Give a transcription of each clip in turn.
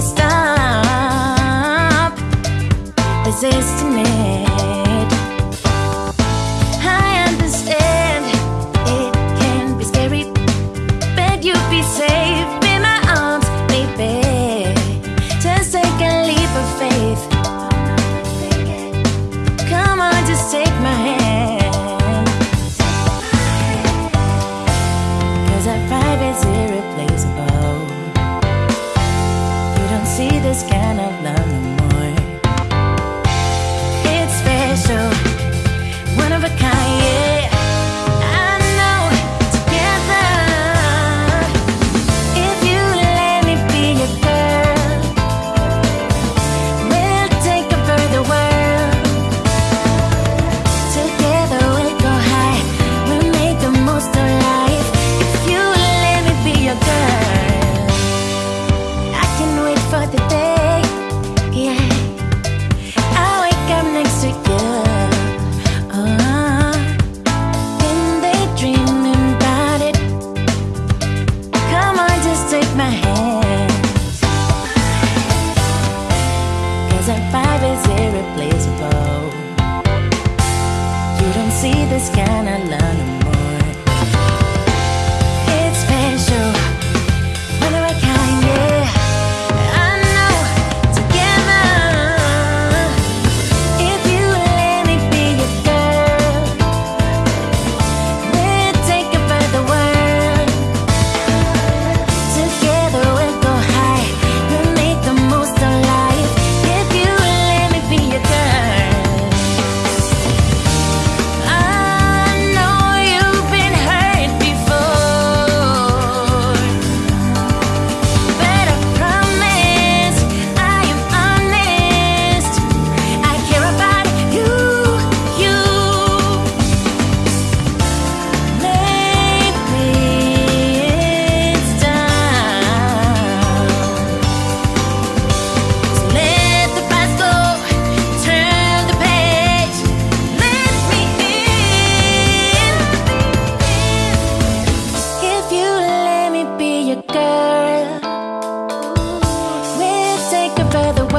stop resisting it. I understand it can be scary, but you'll be safe in my arms. Just take a leap of faith. Come on, just take my hand. Cause our five is irreplaceable this can sky like a the.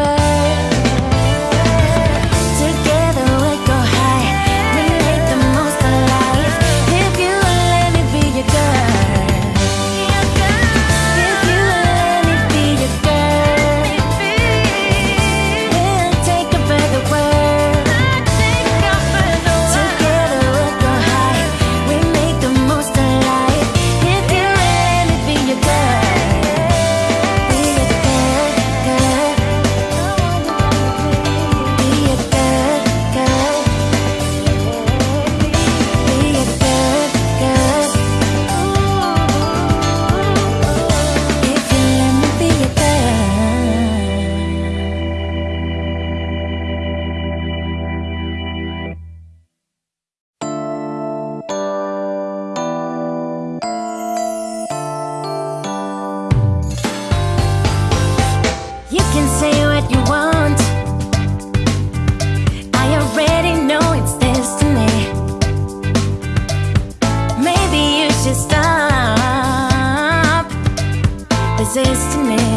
to stop resisting me.